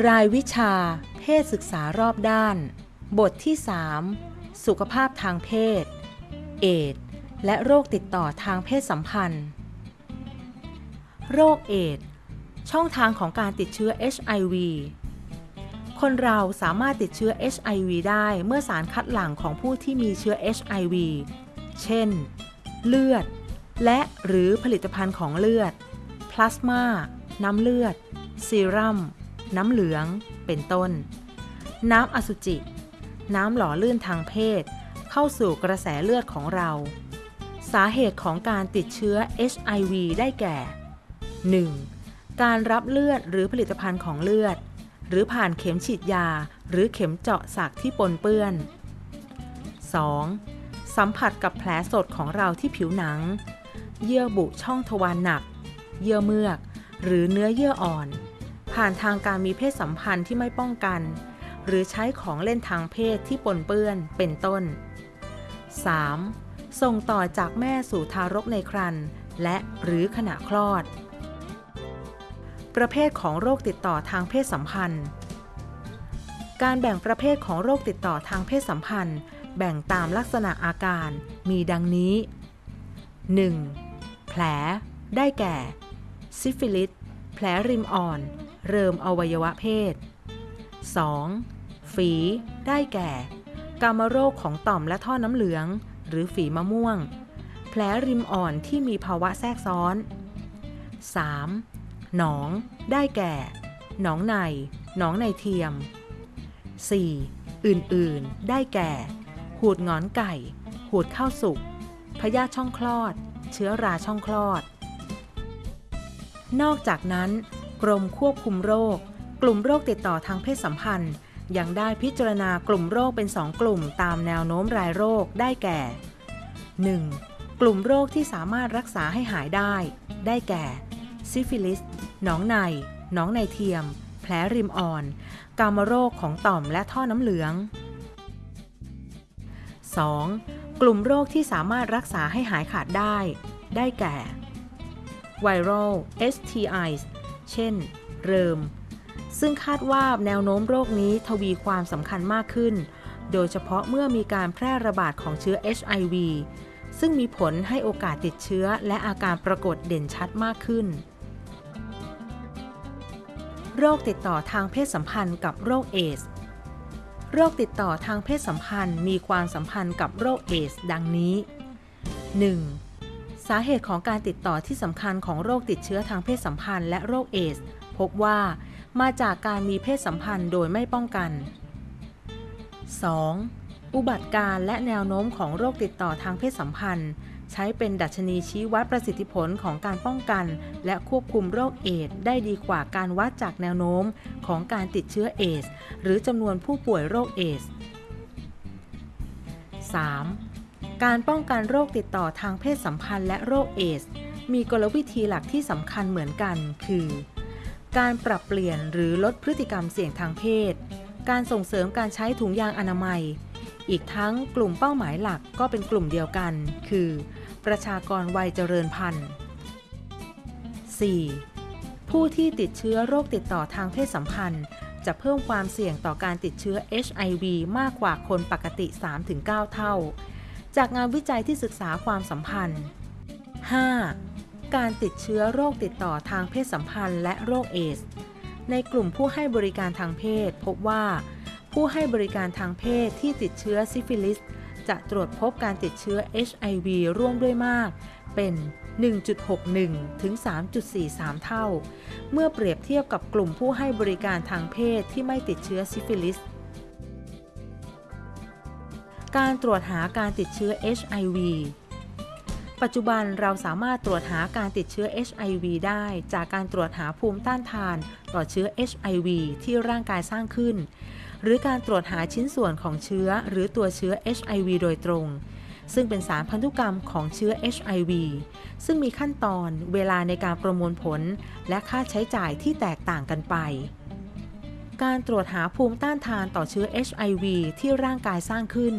รายวิชา เพศศึกษารอบด้าน บทที่ 3 สุขภาพทางเพศ เอดส์และโรคติดต่อทางเพศสัมพันธ์ โรคเอดส์ช่องทางของการติดเชื้อ HIV คนเราสามารถติดเชื้อ HIV ได้เมื่อสารคัดหลั่งของผู้ที่มีเชื้อ HIV เช่น เลือด และหรือผลิตภัณฑ์ของเลือด พลาสมา น้ำเลือด ซีรัม น้ำเหลือง เป็นต้น น้ำอสุจิ น้ำหล่อลื่นทางเพศ เข้าสู่กระแสเลือดของเรา สาเหตุของการติดเชื้อ HIV ได้แก่ 1. การรับเลือดหรือผลิตภัณฑ์ของเลือด หรือผ่านเข็มฉีดยา หรือเข็มเจาะสักที่ปนเปื้อน 2. สัมผัสกับแผลสดของเราที่ผิวหนัง เยื่อบุช่องทวารหนัก เยื่อเมือก หรือเนื้อเยื่ออ่อน ผ่านทางการมีเพศสัมพันธ์ที่ไม่ป้องกัน หรือใช้ของเล่นทางเพศที่ปนเปื้อนเป็นต้น 3. ส่งต่อจากแม่สู่ทารกในครรภ์และหรือขณะคลอด ประเภทของโรคติดต่อทางเพศสัมพันธ์ การแบ่งประเภทของโรคติดต่อทางเพศสัมพันธ์ แบ่งตามลักษณะอาการมีดังนี้ 1. แผล ได้แก่ ซิฟิลิส แผลริมอ่อน เริมอวัยวะเพศ 2. ฝีได้แก่ กามโรคของต่อมและท่อน้ำเหลือง หรือฝีมะม่วง แผลริมอ่อนที่มีภาวะแทรกซ้อน 3. หนอง ได้แก่ หนองใน หนองในเทียม 4. อื่น ๆ ได้แก่ หูดงอนไก่ หูดข้าวสุก พยาธิช่องคลอด เชื้อราช่องคลอด นอกจากนั้น กรมควบคุมโรค กลุ่มโรคติดต่อทางเพศสัมพันธ์ ยังได้พิจารณากลุ่มโรคเป็น 2 กลุ่มตามแนวโน้มรายโรคได้แก่ 1. กลุ่มโรคที่สามารถรักษาให้หายได้ ได้แก่ ซิฟิลิส หนองใน หนองในเทียม แผลริมอ่อน กามโรคของต่อมและท่อน้ำเหลือง 2. กลุ่มโรคที่สามารถรักษาให้หายขาดได้ ได้แก่ viral STIs เช่น เริม ซึ่งคาดว่าแนวโน้มโรคนี้ทวีความสำคัญมากขึ้น โดยเฉพาะเมื่อมีการแพร่ระบาดของเชื้อ HIV ซึ่งมีผลให้โอกาสติดเชื้อและอาการปรากฏเด่นชัดมากขึ้น โรคติดต่อทางเพศสัมพันธ์กับโรคเอดส์ โรคติดต่อทางเพศสัมพันธ์มีความสัมพันธ์กับโรคเอดส์ ดังนี้ 1. สาเหตุของการติดต่อที่สำคัญของโรคติดเชื้อทางเพศสัมพันธ์และโรคเอดส์ พบว่ามาจากการมีเพศสัมพันธ์โดยไม่ป้องกัน 2. อุบัติการณ์และแนวโน้มของโรคติดต่อทางเพศสัมพันธ์ ใช้เป็นดัชนีชี้วัดประสิทธิผลของการป้องกัน และควบคุมโรคเอดส์ได้ดีกว่าการวัดจากแนวโน้มของการติดเชื้อเอดส์ หรือจำนวนผู้ป่วยโรคเอดส์ 3. การป้องกันโรคติดต่อทางเพศสัมพันธ์และโรคเอดส์ มีกลวิธีหลักที่สำคัญเหมือนกัน คือ การปรับเปลี่ยนหรือลดพฤติกรรมเสี่ยงทางเพศ การส่งเสริมการใช้ถุงยางอนามัย อีกทั้งกลุ่มเป้าหมายหลักก็เป็นกลุ่มเดียวกัน คือ ประชากรวัยเจริญพันธุ์ 4. ผู้ที่ติดเชื้อโรคติดต่อทางเพศสัมพันธ์ จะเพิ่มความเสี่ยงต่อการติดเชื้อ HIV มากกว่าคนปกติ 3-9 เท่า จากงานวิจัยที่ศึกษาความสัมพันธ์ 5. การติดเชื้อโรคติดต่อทางเพศสัมพันธ์และโรคเอส ในกลุ่มผู้ให้บริการทางเพศ พบว่า ผู้ให้บริการทางเพศที่ติดเชื้อซิฟิลิส จะตรวจพบการติดเชื้อ HIV ร่วมด้วยมาก เป็น 1.61 ถึง 3.43 เท่า เมื่อเปรียบเทียบกับกลุ่มผู้ให้บริการทางเพศที่ไม่ติดเชื้อซิฟิลิส การตรวจหาการติดเชื้อ HIV ปัจจุบันเราสามารถตรวจหาการติดเชื้อ HIV ได้จากการตรวจหาภูมิต้านทานต่อเชื้อ HIV ที่ร่างกายสร้างขึ้น หรือการตรวจหาชิ้นส่วนของเชื้อหรือตัวเชื้อ HIV โดยตรง ซึ่งเป็นสารพันธุกรรมของเชื้อ HIV ซึ่งมีขั้นตอนเวลาในการประมวลผล และค่าใช้จ่ายที่แตกต่างกันไป การตรวจหาภูมิต้านทานต่อเชื้อ HIV ที่ร่างกายสร้างขึ้น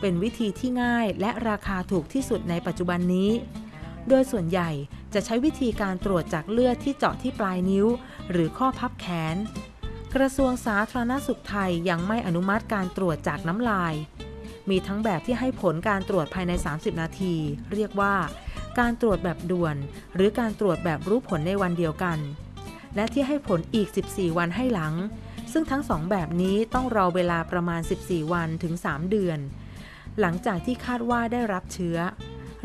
เป็นวิธีที่ง่ายและราคาถูกที่สุดในปัจจุบันนี้ โดยส่วนใหญ่จะใช้วิธีการตรวจจากเลือดที่เจาะที่ปลายนิ้ว หรือข้อพับแขน กระทรวงสาธารณสุขไทยยังไม่อนุมัติการตรวจจากน้ำลาย มีทั้งแบบที่ให้ผลการตรวจภายใน 30 นาที เรียกว่า การตรวจแบบด่วน หรือการตรวจแบบรู้ผลในวันเดียวกันและที่ให้ผลอีก 14 วันให้หลัง ซึ่งทั้งสองแบบนี้ต้องรอเวลาประมาณ 14 วันถึง 3 เดือน หลังจากที่คาดว่าได้รับเชื้อ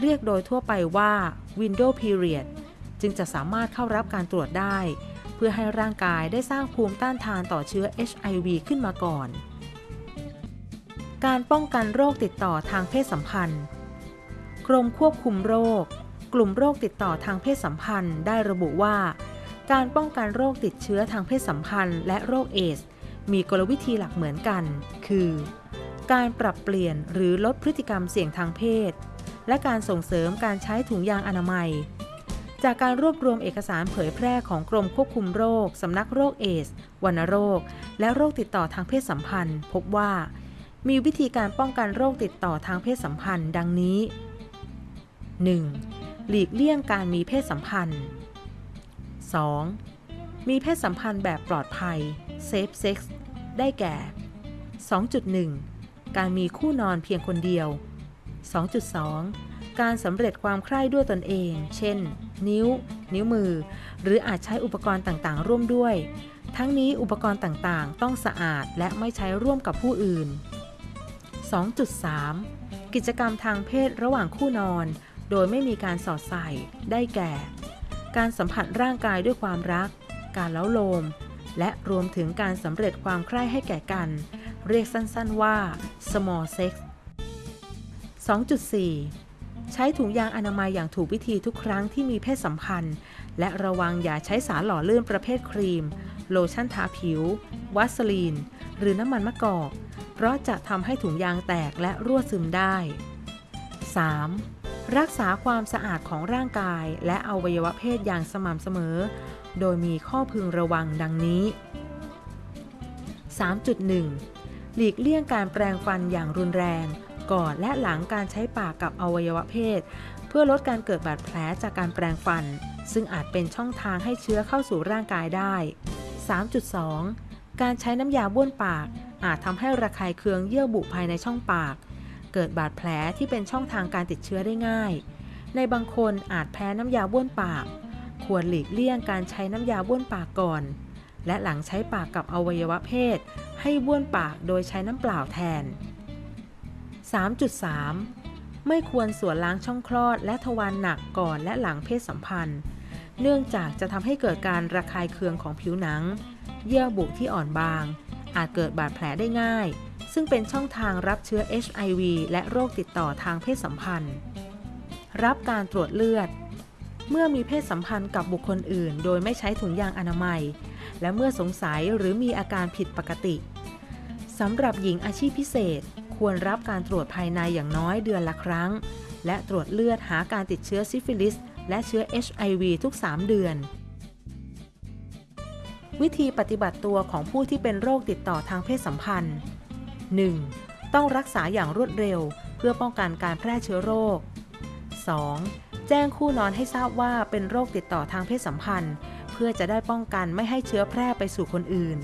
เรียกโดยทั่วไปว่า window period จึงจะสามารถเข้ารับการตรวจได้ เพื่อให้ร่างกายได้สร้างภูมิต้านทานต่อเชื้อ HIV ขึ้นมาก่อน การป้องกันโรคติดต่อทางเพศสัมพันธ์ กรมควบคุมโรค กลุ่มโรคติดต่อทางเพศสัมพันธ์ได้ระบุว่า การป้องกันโรคติดเชื้อทางเพศสัมพันธ์ และโรคเอส มีกลวิธีหลักเหมือนกัน คือ การปรับเปลี่ยนหรือลดพฤติกรรมเสี่ยงทางเพศ และการส่งเสริมการใช้ถุงยางอนามัย จากการรวบรวมเอกสารเผยแพร่ของกรมควบคุมโรค สำนักโรคเอส วัณโรค และโรคติดต่อทางเพศสัมพันธ์ พบว่า มีวิธีการป้องกันโรคติดต่อทางเพศสัมพันธ์ ดังนี้ 1. หลีกเลี่ยงการมีเพศสัมพันธ์ 2. มีเพศสัมพันธ์แบบปลอดภัย safe sex ได้แก่ 2.1 การมีคู่นอนเพียงคนเดียว 2.2 การสำเร็จความใคร่ด้วยตนเอง เช่น นิ้ว นิ้วมือ หรืออาจใช้อุปกรณ์ต่างๆ ร่วมด้วย ทั้งนี้อุปกรณ์ต่างๆ ต้องสะอาดและไม่ใช้ร่วมกับผู้อื่น 2.3 กิจกรรมทางเพศระหว่างคู่นอน โดยไม่มีการสอดใส่ ได้แก่ การสัมผัสร่างกายด้วยความรัก การเล้าโลม และรวมถึงการสำเร็จความใคร่ให้แก่กัน เรียกสั้นๆว่า small sex 2.4 ใช้ถุงยางอนามัยอย่างถูกวิธีทุกครั้งที่มีเพศสัมพันธ์ และระวังอย่าใช้สารหล่อลื่นประเภทครีม โลชั่นทาผิว วัสลีน หรือน้ำมันมะกอก เพราะจะทำให้ถุงยางแตกและรั่วซึมได้ 3. รักษาความสะอาดของร่างกายและอวัยวะเพศอย่างสม่ำเสมอ โดยมีข้อพึงระวังดังนี้ 3.1 หลีกเลี่ยงการแปรงฟันอย่างรุนแรง ก่อนและหลังการใช้ปากกับอวัยวะเพศ เพื่อลดการเกิดบาดแผลจากการแปรงฟัน ซึ่งอาจเป็นช่องทางให้เชื้อเข้าสู่ร่างกายได้ 3.2 การใช้น้ำยาบ้วนปากอาจทำให้ระคายเคืองเยื่อบุภายในช่องปาก เกิดบาดแผลที่เป็นช่องทางการติดเชื้อได้ง่าย ในบางคนอาจแพ้น้ำยาบ้วนปาก ควรหลีกเลี่ยงการใช้น้ำยาบ้วนปากก่อน และหลังใช้ปากกับอวัยวะเพศ ให้บ้วนปากโดยใช้น้ำเปล่าแทน 3.3 ไม่ควรสวนล้างช่องคลอดและทวารหนักก่อนและหลังเพศสัมพันธ์ เนื่องจากจะทำให้เกิดการระคายเคืองของผิวหนัง เยื่อบุที่อ่อนบาง อาจเกิดบาดแผลได้ง่าย ซึ่งเป็นช่องทางรับเชื้อ HIV และโรคติดต่อทางเพศสัมพันธ์ รับการตรวจเลือด เมื่อมีเพศสัมพันธ์กับบุคคลอื่น โดยไม่ใช้ถุงยางอนามัย และเมื่อสงสัยหรือมีอาการผิดปกติสำหรับหญิงอาชีพพิเศษ ควรรับการตรวจภายในอย่างน้อยเดือนละครั้ง และตรวจเลือดหาการติดเชื้อซิฟิลิส และเชื้อ HIV ทุก 3 เดือนวิธีปฏิบัติตัวของผู้ที่เป็นโรคติดต่อทางเพศสัมพันธ์ 1. ต้องรักษาอย่างรวดเร็ว เพื่อป้องกันการแพร่เชื้อโรค 2. แจ้งคู่นอนให้ทราบว่าเป็นโรคติดต่อทางเพศสัมพันธ์ เพื่อจะได้ป้องกันไม่ให้เชื้อแพร่ไปสู่คนอื่น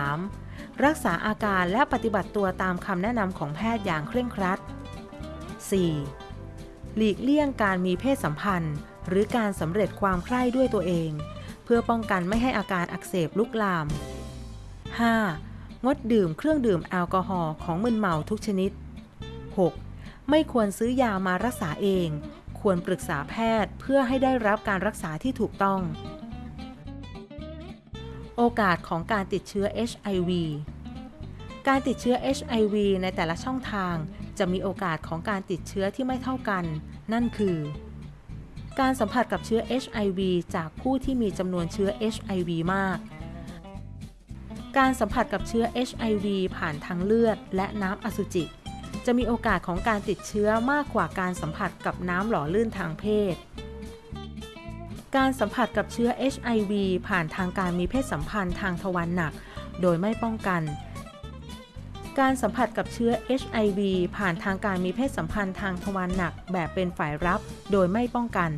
3. รักษาอาการและปฏิบัติตัวตามคำแนะนำของแพทย์อย่างเคร่งครัด 4. หลีกเลี่ยงการมีเพศสัมพันธ์ หรือการสำเร็จความใคร่ด้วยตัวเอง เพื่อป้องกันไม่ให้อาการอักเสบลุกลาม 5. งดดื่มเครื่องดื่มแอลกอฮอล์ของมึนเมาทุกชนิด 6. ไม่ควรซื้อยามารักษาเอง ควรปรึกษาแพทย์เพื่อให้ได้รับการรักษาที่ถูกต้อง โอกาสของการติดเชื้อ HIV การติดเชื้อ HIV ในแต่ละช่องทางจะมีโอกาสของการติดเชื้อที่ไม่เท่ากัน นั่นคือ การสัมผัสกับเชื้อ HIV จากผู้ที่มีจำนวนเชื้อ HIV มาก การสัมผัสกับเชื้อ HIV ผ่านทางเลือด และน้ำอสุจิ จะมีโอกาสของการติดเชื้อมากกว่าการสัมผัสกับน้ำหล่อลื่นทางเพศ การสัมผัสกับเชื้อ HIV ผ่านทางการมีเพศสัมพันธ์ทางทวารหนัก โดยไม่ป้องกัน การสัมผัสกับเชื้อ HIV ผ่านทางการมีเพศสัมพันธ์ทางทวารหนักแบบเป็นฝ่ายรับ โดยไม่ป้องกัน